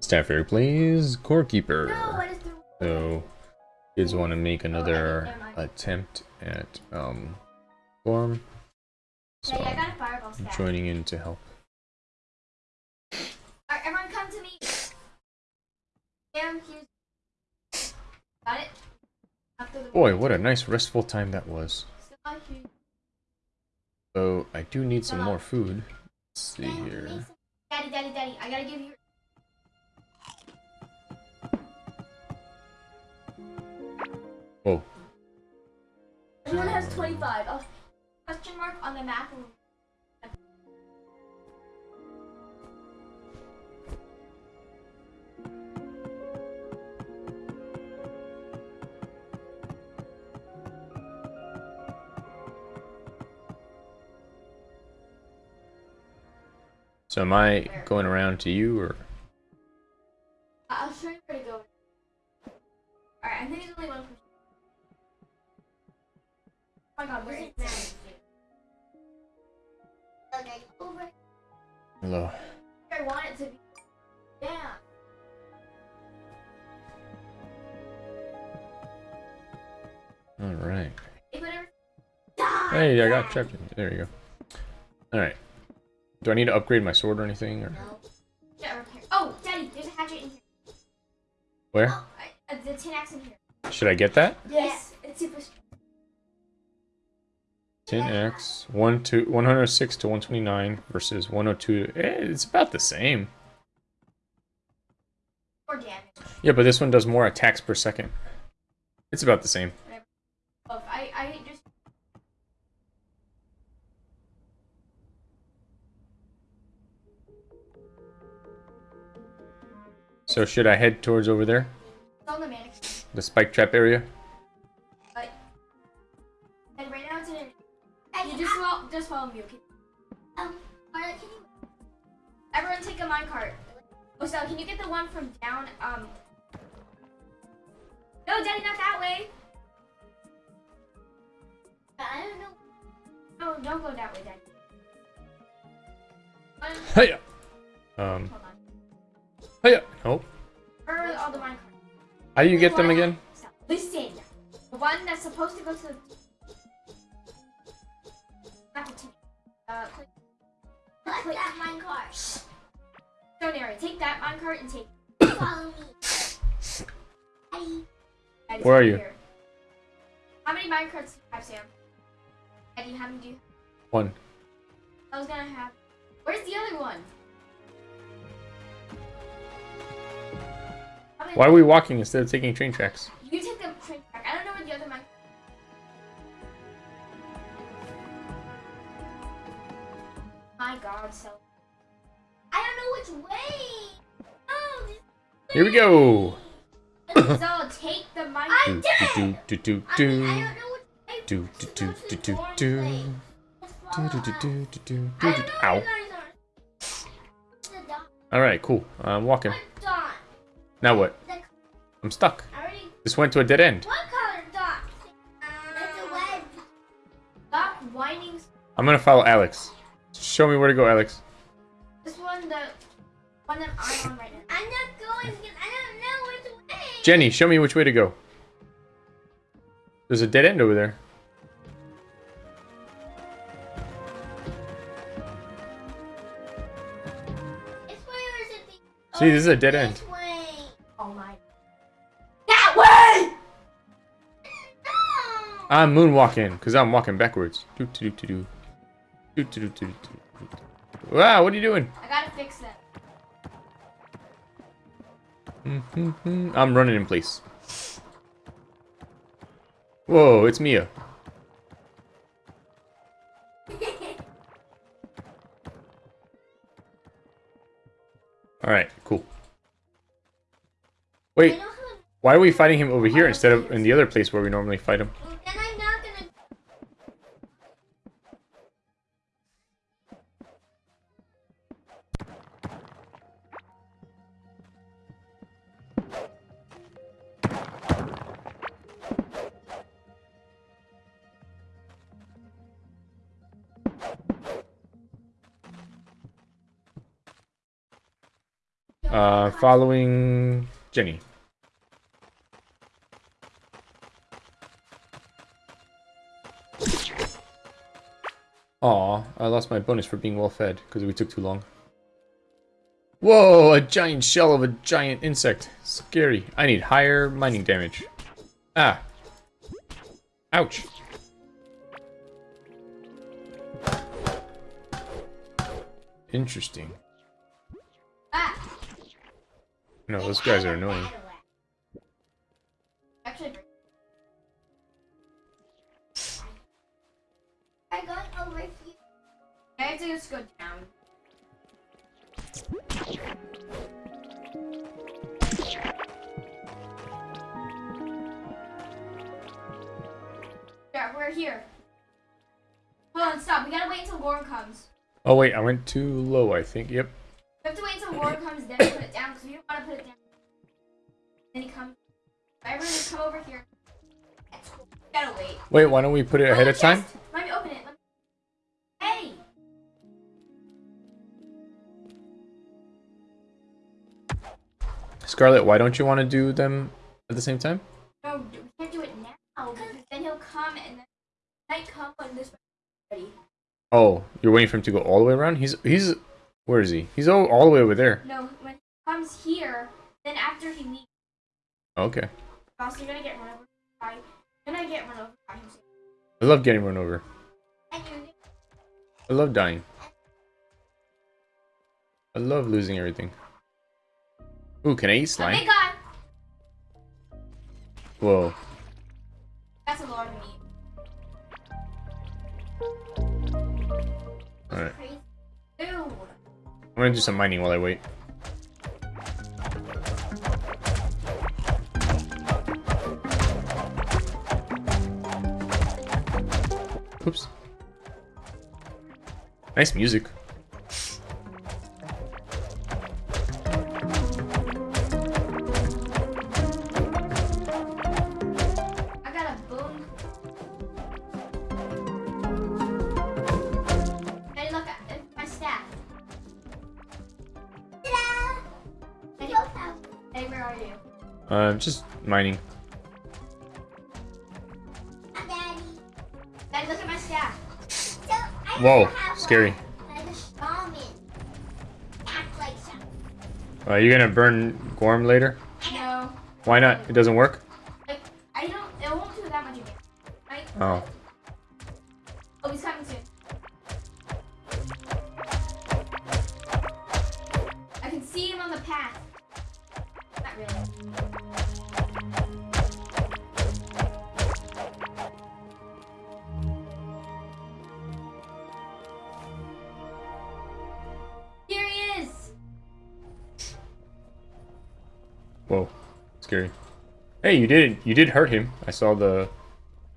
Staffer plays Core Keeper. No, what is the So, kids want to make another never mind. attempt at um, form. So, Hey, I got a fireball I'm joining in to help. Alright, everyone come to me. Damn, here's... Got it? Boy, what a nice restful time that was. So, I do need some more food. Let's see here. Daddy, daddy, daddy, I gotta give you... Everyone has 25. Oh, question mark on the map. So, am I going around to you or? Hey, I got trapped. in- There you go. Alright. Do I need to upgrade my sword or anything? Or Yeah, repair. Oh, Daddy, there's a hatchet in here. where? Oh, I, uh, the tin axe in here. Should I get that? Yes, it's super. strong. 10x, 1 to 106 to 129 versus 102. Eh, it's about the same. More damage. Yeah, but this one does more attacks per second. It's about the same. So should I head towards over there? It's on the mannequin. The spike trap area? But. And right now it's in an. You just follow, just follow me, okay? Um, Mara, can you. Everyone take a minecart. Oh, so can you get the one from down, um. No, Daddy, not that way! I don't know. No, don't go that way, Daddy. One, Hiya! Um, hold on. hiya! Nope. Where are all the minecarts? How do you The get them again? Stop. Listen. The one that's supposed to go to the. Not the. Uh, click. click that minecart. Don't worry. Take that minecart and take. Follow me. Eddie, Where are come you? here. How many minecarts do you have, Sam? Eddie, how many do you? have? One. I was gonna have. Where's the other one? Why are we walking instead of taking train tracks? You take the train track. I don't know where the other. My God, so. I don't know which way. Oh, this Here we go! so take the mic. Do, do, do, do, I do, do. I don't know which way. Do, do, do, do, do, do. way. Do, do, do, do, do, do, I do, don't do. know Ow. where you guys are. The dot. Alright, cool. I'm walking. What? Now what? The, I'm stuck. I already. This went to a dead end. What color dot? It's a web. Stop whining. I'm gonna follow Alex. Show me where to go, Alex. This one, the one that I'm on right now. I'm not going because I don't know which way. Jenny, show me which way to go. There's a dead end over there. This way or is it the? See, this is a dead end. I'm moonwalking, because I'm walking backwards. Do, do, do, do. Do, do, do, do, do, do. Wow, what are you doing? I gotta fix that. Mhm. I'm running in place. Whoa, it's Mia. Alright, cool. Wait, why are we fighting him over here instead of in the other place where we normally fight him? Uh, following Jenny. Aw, I lost my bonus for being well fed because we took too long. Whoa, a giant shell of a giant insect. Scary. I need higher mining damage. Ah. Ouch. Interesting. No, those guys are annoying. Actually, I'm going over here. I have to just go down. Yeah, we're here. Hold on, stop. We gotta wait until Warren comes. Oh wait, I went too low, I think. Yep. Gotta wait. Wait, why don't we put it ahead Oh, of time? Let me open it. Let me... Hey! Scarlet, why don't you want to do them at the same time? No, we can't do it now, because then he'll come and then might come when this ready. Oh, you're waiting for him to go all the way around? He's he's where is he? He's all, all the way over there. No, when he comes here, then after he leaves, Okay. also you're gonna get run over by. Gonna get run over by him. I love getting run over. I love dying. I love losing everything. Ooh, can I eat slime? god! Whoa. That's a lot of meat. Alright. I'm gonna do some mining while I wait. Where are you? Uh, just mining. Whoa, scary. Uh, you gonna burn Gorm later? No, Why not? It doesn't work? I don't. It won't do that much again. Right? Oh. Oh. I can see him on the path. Not really. Scary. Hey, you did you did hurt him. I saw the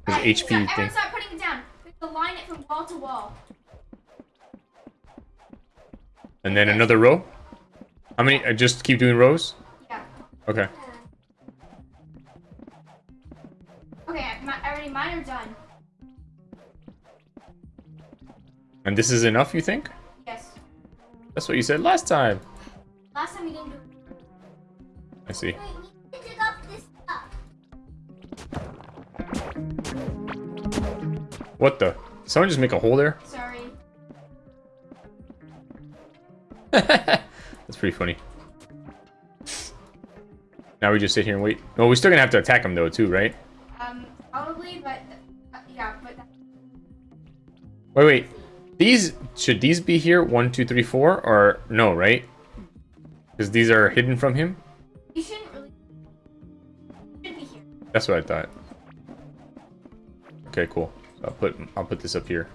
his Alright, HP stop- thing. Everyone start putting it down. We to line it from wall to wall. And then another row? How many? I just keep doing rows? Yeah. Okay. Okay, I, already mine are done. And this is enough, you think? Yes. That's what you said last time. Last time we didn't do I see. What the? Someone just make a hole there? Sorry. That's pretty funny. Now we just sit here and wait. No, we're still gonna have to attack him though, too, right? Um, probably, but uh, yeah, but Wait, wait. These should these be here? One, two, three, four, or no, right? Because these are hidden from him. you shouldn't really. Should be here. That's what I thought. Okay, cool. I'll put I'll put this up here.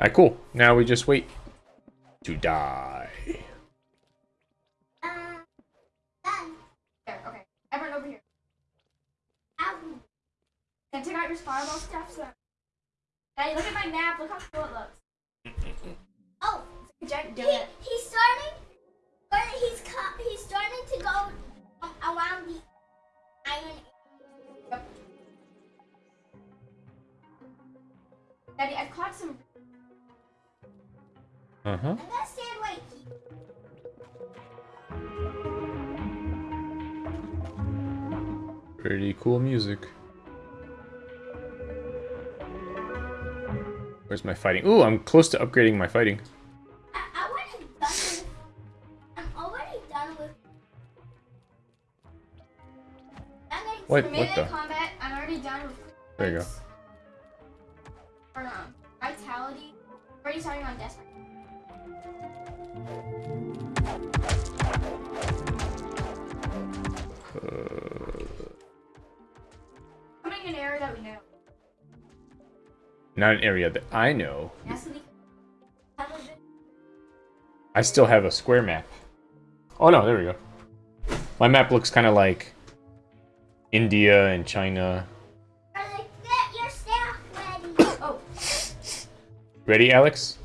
Alright, cool. Now we just wait to die. Okay. Everyone over here. Can I take out your fireball stuff? So. Look at my map. Look how cool it looks. Oh, a giant he, donut. he's starting. Or he's he's starting to go around the iron. Daddy, I've caught some. Uh huh. I'm gonna stand Pretty cool music. Where's my fighting? Ooh, I'm close to upgrading my fighting. I, I already done with. I'm already done with. I'm What? What the? combat, I'm already done with. There you go. Um, vitality, already starting on death. Coming in an area that we know. Not an area that I know. Nasty. Have a bit. I still have a square map. Oh no, there we go. My map looks kind of like India and China. Ready, Alex?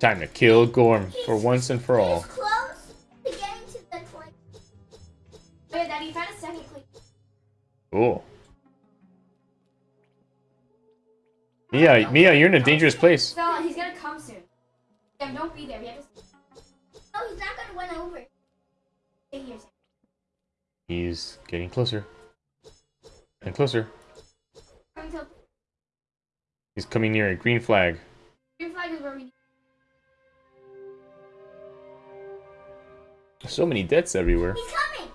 Time to kill Gorm for once and for all. He's close to getting to the point. Oh, wait, Daddy, you found a second click. Cool. Mia, Mia, you're in a dangerous place. Stella, he's gonna come soon. Sam, don't be there. We have to Oh, he's not gonna run over. stay here. He's getting closer. And closer. Coming to He's coming near a green flag. green flag is where we need. So many deaths everywhere. He's coming.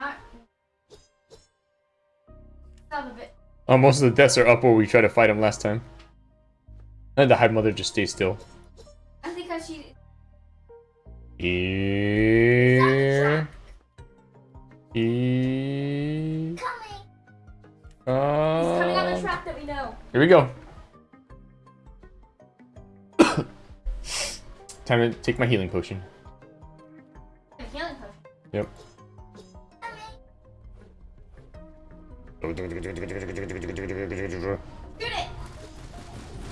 Uh, stop a bit. Oh, most of the deaths are up where we tried to fight him last time. And the Hive Mother just stays still. That's because she. Here. Here. Here we go. Time to take my healing potion. Healing potion. Yep.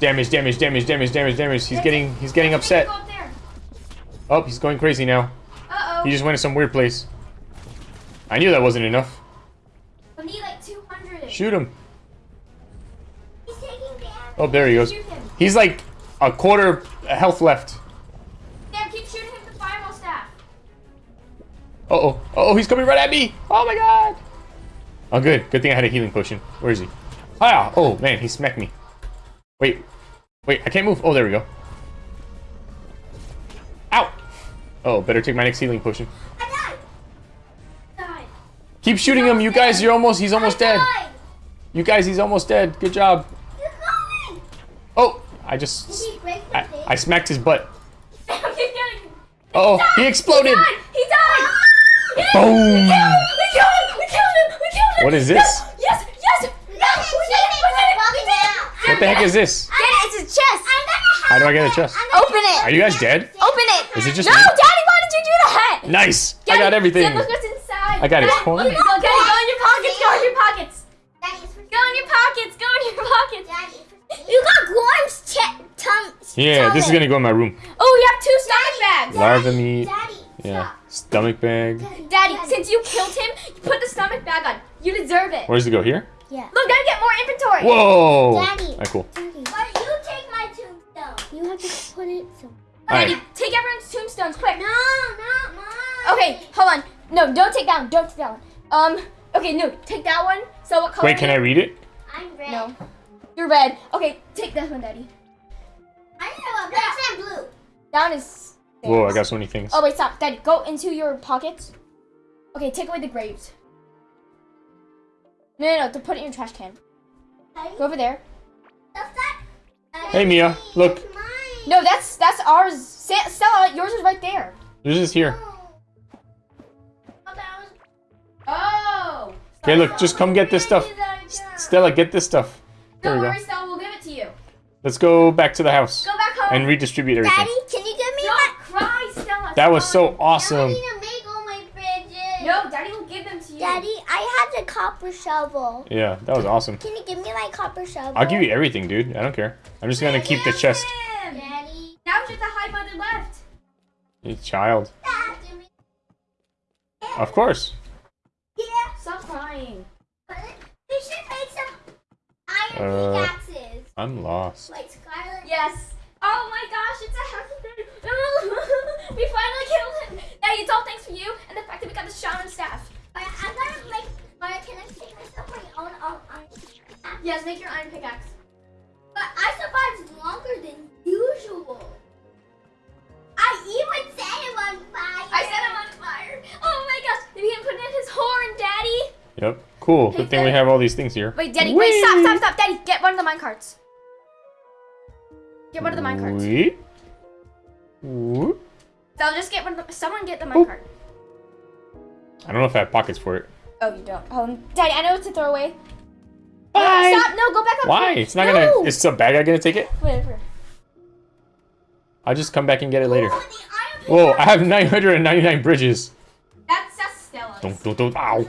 Damage, damage, damage, damage, damage, damage. He's getting he's getting upset. Go up there. Oh, he's going crazy now. Uh He oh. just went to some weird place. I knew that wasn't enough. We need like 200. Shoot him. He's taking damage. Oh, there he goes. He's like a quarter health left. Sam, keep shooting him with the fireball staff. Uh oh. Uh oh, he's coming right at me. Oh my god. Oh, good. Good thing I had a healing potion. Where is he? Ah! Oh man, he smacked me. Wait. Wait, I can't move. Oh, there we go. Ow! Oh, better take my next healing potion. I died. Die. Keep shooting him, you guys. You're almost. He's almost dead. died. You guys, he's almost dead. Good job. He's coming. I just. Did he break the I. I smacked his butt. Sam, keep getting. Oh, he exploded. He died. He died. Ah! Boom. We killed him. We killed him. We killed him. We killed him. What is this? Yes. Yes. Yes. We got him. We did it. We did it. We did it. What the heck is this? Get it. It's a chest. I'm How do I get a chest? Open it. Are you guys dead? Open it. Is it just no, me? Daddy, why did you do that? Nice. I got everything. Sam, look what's inside. I got his Daddy, coin. Look, go, Daddy, go in your pockets. Go in your pockets. Daddy, it's for Go in your pockets. Go in your pockets. Daddy, it's for You got Gorm's che- tum. Yeah, this is gonna go in my room. Oh, you have two stomach bags. Larva meat. Daddy. Yeah. Stomach bag. Stop. Daddy, since you killed him, you put the stomach bag on. You deserve it. Where does it go? Here? Yeah. Look, gotta get more inventory. Whoa! Daddy. Alright, cool. Daddy. But you take my tombstone. You have to put it so. Daddy, Alright. take everyone's tombstones quick. No, not mine. Okay, hold on. No, don't take that one. Don't take that one. Um, okay, no, take that one. So what color? Wait, can I read it? I'm red. No. You're red. Okay, take this one, Daddy. I know a red and blue. That one is. Whoa, I got so many things. Oh wait, stop, Daddy. Go into your pockets. Okay, take away the grapes. No, no, no. To put it in your trash can. Daddy, Go over there. Hey, Mia, look. No, that's that's ours. Stella, yours is right there. This is here. Oh. That was- Oh. Okay, look, just come get this stuff. Stella, get this stuff. There we go. Let's go back to the house Go back home. and redistribute everything. Daddy, can you give me my? Don't cry, Stella. That was so I awesome. need to make all my bridges. No, Daddy will give them to you. Daddy, I had the copper shovel. Yeah, that was awesome. Can you give me my copper shovel? I'll give you everything, dude. I don't care. I'm just gonna keep the chest. Him. Daddy. Now just the hive mother left. You child. Dad, Of course. Yeah. Stop crying. But we should make some iron Uh, pickaxes. I'm lost. Like Yes. Oh my gosh, it's a happy day. we finally killed him. Now it's all thanks for you and the fact that we got the shaman staff. But I'm gonna make. Alright, can I make myself my own iron pickaxe? Yes, make your iron pickaxe. But I survived longer than usual. I even set him on fire. I set him on fire. Oh my gosh, did he put in his horn, Daddy? Yep. Cool. Hey, Good thing Daddy. we have all these things here. Wait, Daddy, Whee! wait, stop, stop, stop, Daddy, get one of the minecarts. Get one of the mine carts. Wait. Whoop. So just get one someone get the mine cart. I don't know if I have pockets for it. Oh, you don't. Oh, Daddy, I know it's a throwaway. Bye. Stop, no, go back up Why? here. It's not no. gonna. Is some bad guy gonna take it? Whatever. I'll just come back and get it later. Oh, Whoa! I have 999 bridges. That's, that's Stella. Don't, don't, don't. Ow!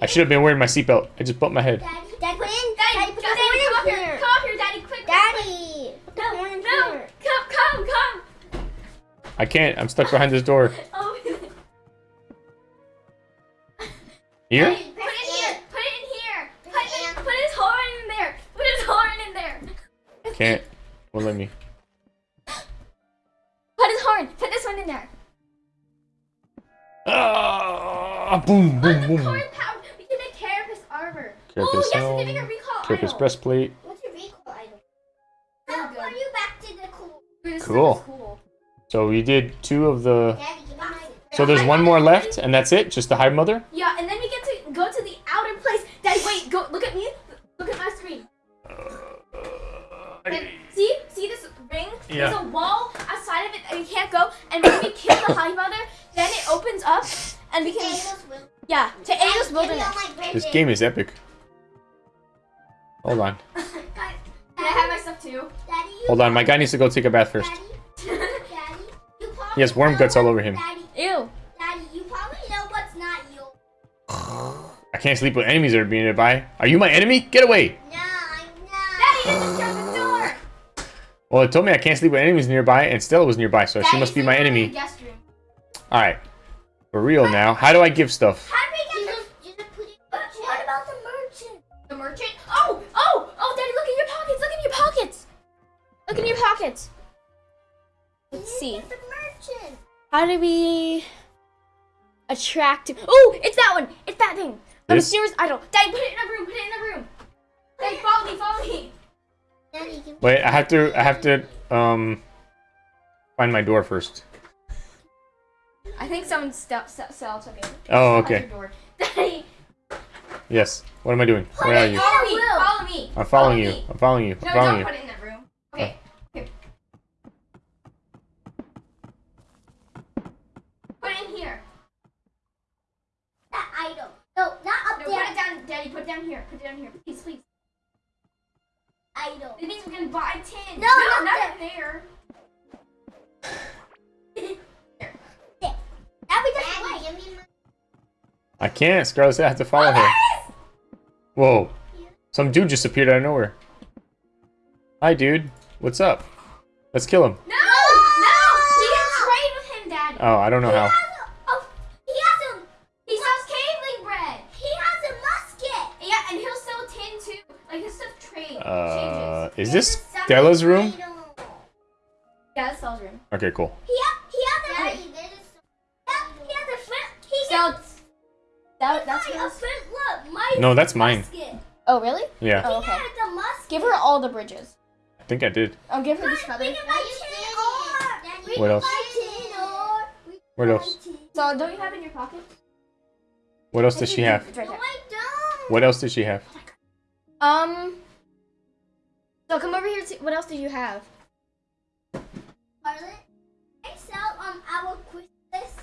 I should have been wearing my seatbelt. I just bumped my head. Daddy, Daddy, put in. Daddy, Daddy, go, put Daddy, the come up horn in here. here. Come up here, Daddy, quick. Daddy, put the horn in No, here. come, come, come. I can't. I'm stuck behind this door. Oh, Here? Put it in here. Put it in here. Put, it, put his horn in there. Put his horn in there. Can't. Won't let me. Put his horn. Put this one in there. Ah! Boom! Boom! Boom! corn. We can make Carapace armor. Carapace oh, yes, helm, certificate recall Carapace idol. breastplate. What's your recall item? How are you back to the cool? Cool. Is cool. So we did two of the. Daddy, give me my. So there's one more left, and that's it. Just the hive mother. Yeah, and then we get to go to the outer place. Daddy, wait, go look at me. Look at my screen. Uh, and see, see this ring? Yeah. There's a wall outside of it that we can't go. And when we kill the hive mother, then it opens up, and we can yeah to Daddy, Angel's give me all Wilderness. This game is epic. Hold on. Can I have my stuff too? Daddy, Hold on. My guy needs to go take a bath first. He has worm guts all over him. Daddy, Ew. Daddy, you probably know what's not you. I can't sleep with enemies that are being nearby. Are you my enemy? Get away! No, I'm not. Daddy, just shut the door. Well, it told me I can't sleep with enemies nearby, and Stella was nearby, so she must be my enemy. the guest room. All right, for real now. How do I give stuff? How do we get the- you just put it- What about the merchant? The merchant? Oh, oh, oh, Daddy, look in your pockets. Look in your pockets. Look in your pockets. Let's see. Get the merchant. How do we attract? Oh, it's that one. It's that thing. The This? mysterious idol. Daddy, put it in a room. Put it in a room. Daddy, follow me. Follow me. Daddy, Wait, I have to. I have to. Um, find my door first. I think someone st- st- still took it. Oh, okay. door. Daddy, Yes. What am I doing? Where are you? follow me. Follow me. I'm following Follow you. me. I'm following you. I'm No, following don't you. put it in that room. Okay. okay. Put it in here. That idol. No, not up No, there. put it down, Daddy. Put it down here. Put it down here, please, please. Idol. It means we can buy tin. No, no not not up there. That we just Daddy, give me my- I can't. Scarlet said I have to follow her. Whoa. Some dude just appeared out of nowhere. Hi, dude. What's up? Let's kill him. No, no, he can trade with him, Daddy. Oh, I don't know He how. has a- oh, he has a He sells caveling bread. he has a musket. Yeah, and he'll sell tin too. Like his stuff trade Uh, is this There's a Stella's room? idol. Yeah, that's Stella's room. Okay, cool. He ha- he has a Daddy, there is yeah, he has a flint. He Stella, gets that, that's my, a flint. Look, my No, that's mine. musket. Oh, really? Yeah, Oh, okay. has a musket. Give her all the bridges. I think I did. Oh, give her this We feather. can buy tin ore. We What else? buy tin ore. We can What else? So, don't you have in your pocket? What else does she have? No. I don't. What else does she have? Um. So come over here. To, what else do you have? Scarlet, I sell um our quiz list.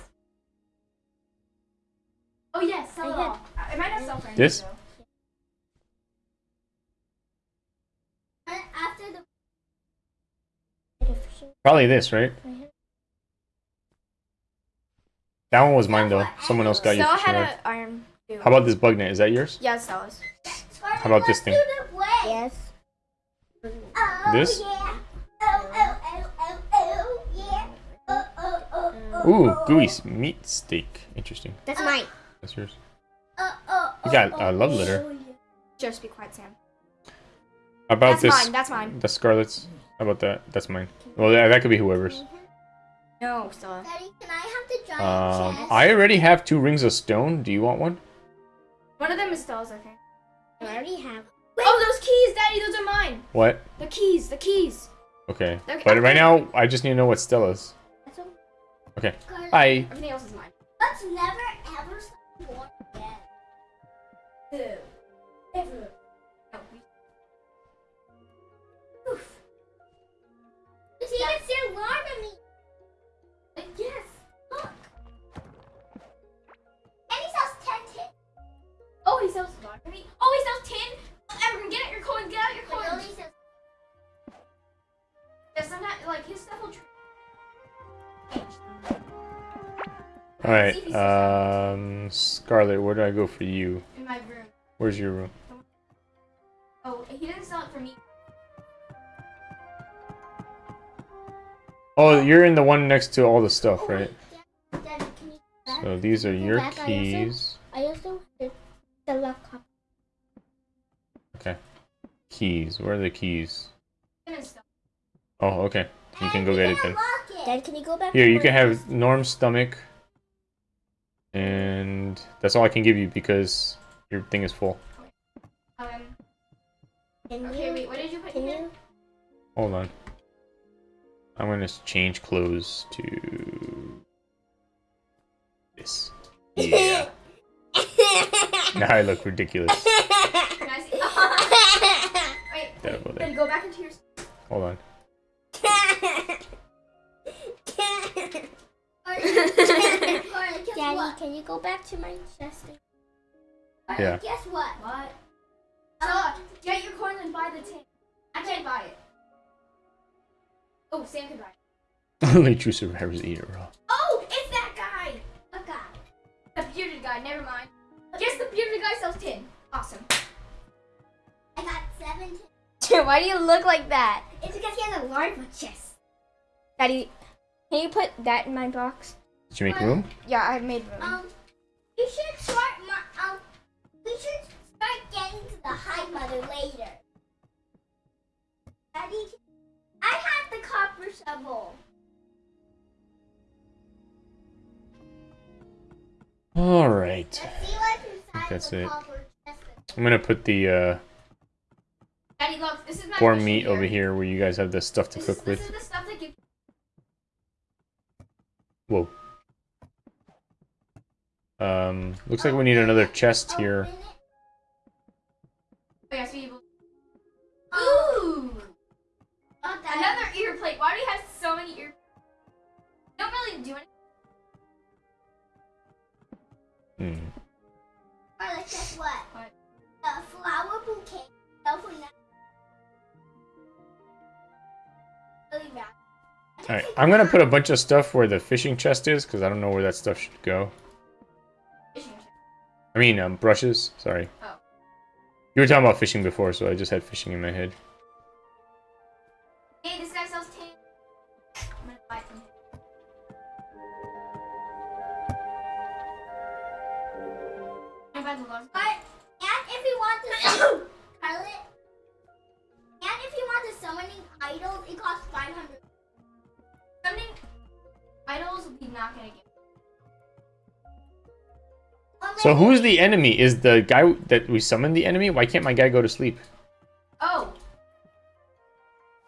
Oh yes, sell it I all. I might not sell for This? And after the Probably this, right? That one was mine though. Someone else got you Stella for had an iron. How about this bug net? Is that yours? Yeah, it's Stella's. How about this thing? do the way. Yes. Oh, This? Yeah. Oh, oh, oh, oh, oh, yeah. Oh, oh, oh, oh, Ooh, oh, gooey meat steak. Interesting. That's mine. That's yours. You got a love letter. Just be quiet, Sam. How about That's this? mine. That's mine. The Scarlet's. How about that? That's mine. Well, that, that could be whoever's. No, Stella. Daddy, can I have the giant Um, chest? I already have two rings of stone. Do you want one? One of them is Stella's, I think. I already have. Oh, those keys, Daddy, those are mine. What? The keys, the keys. Okay. Okay. But right now, I just need to know what Stella's. That's all. Okay. Scarlet, Bye. Everything else is mine. Let's never ever stop going again. Ever. No, we- Oof. See, it's still alarming me. Like, yes. Look. And he sells 10 tin. Oh, he sells water me. Oh, he sells tin. Everyone, get out your coins. Get out your But he coins. only sells Yeah, sometimes, like, his stuff will. All right. Um, Scarlet, where do I go for you? In my room. Where's your room? Oh, he didn't sell it for me. Oh, you're in the one next to all the stuff, Oh, right? Dad, Dad, can you? So these are your back, also- keys. Keys. Where are the keys? Him and stuff. Oh, okay. You can go get it then. Dad, can you go back? Here, you can have? Norm's stomach. And that's all I can give you because your thing is full. Um, Can okay, you? wait, what did you put Can in here? you? Hold on. I'm gonna change clothes to this. Yeah. now I look ridiculous. Can I see? wait, That'll go then go back into your... Hold on. Daddy, can you go back to my chest? Yeah. Guess what? What? So, get your coins and buy the tin. I can't buy it. Oh, Sam can buy it. Only true survivors eat it raw. Oh, it's that guy! A guy? The bearded guy, never mind. Guess the bearded guy sells tin. Awesome. I got seven. Why do you look like that? It's because he has a large chest. Daddy, can you put that in my box? Did you make room? Yeah, I made room. Um, we should start. My, um, we should start getting to the hive mother later. Daddy, I have the copper shovel. All right. Let's see what's inside that's the it. copper chest. I'm gonna put the uh, Daddy, look, this is my boar fishing meat over here where you guys have the stuff to This cook this with. is the stuff that gives. Whoa. Um, looks like we need another chest here. All right, I'm gonna put a bunch of stuff where the fishing chest is because I don't know where that stuff should go. Fishing chest. I mean, um, brushes. Sorry. Oh. You were talking about fishing before, so I just had fishing in my head. Who's the enemy? Is the guy that we summoned the enemy? Why can't my guy go to sleep? Oh.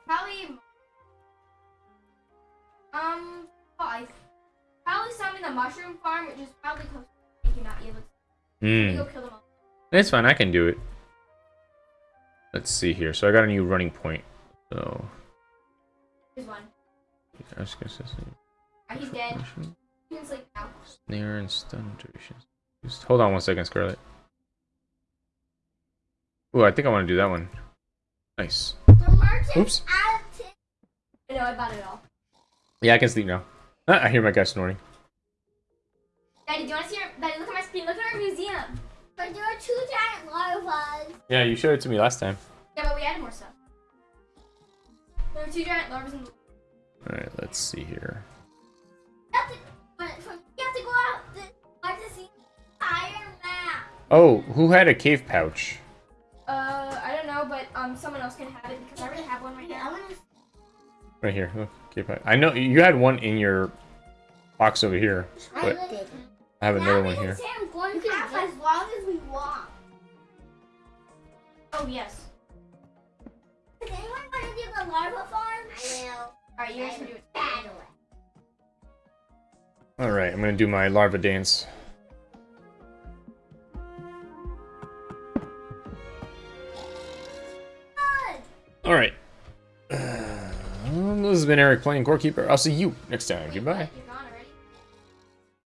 Probably. Um. I probably summon the mushroom farm, which is probably close to make you not able to. Hmm. Go kill them all. It's fine. I can do it. Let's see here. So I got a new running point. So. Here's one. Ah, he's dead. You can sleep now. Snare and stun durations. Just hold on one second, Scarlet. Ooh, I think I want to do that one. Nice. The Oops. out of tin. I know, I bought it all. Yeah, I can sleep now. Ah, I hear my guy snoring. Daddy, do you want to see our. Daddy, look at my screen. Look at our museum. But there are two giant larvas. Yeah, you showed it to me last time. Yeah, but we added more stuff. There were two giant larvas in the. Alright, let's see here. Oh, who had a cave pouch? Uh, I don't know, but um, someone else can have it because I already have one right I now. Right here. Look, cave pouch. I know you had one in your box over here, but I have another one here. Say I'm going to have as long as we want. Oh yes. Does anyone want to do the larva farm? I will. Alright, you guys can do it. Battle it. Alright, I'm gonna do my larva dance. Alright. Um, this has been Eric playing Core Keeper. I'll see you next time. Goodbye.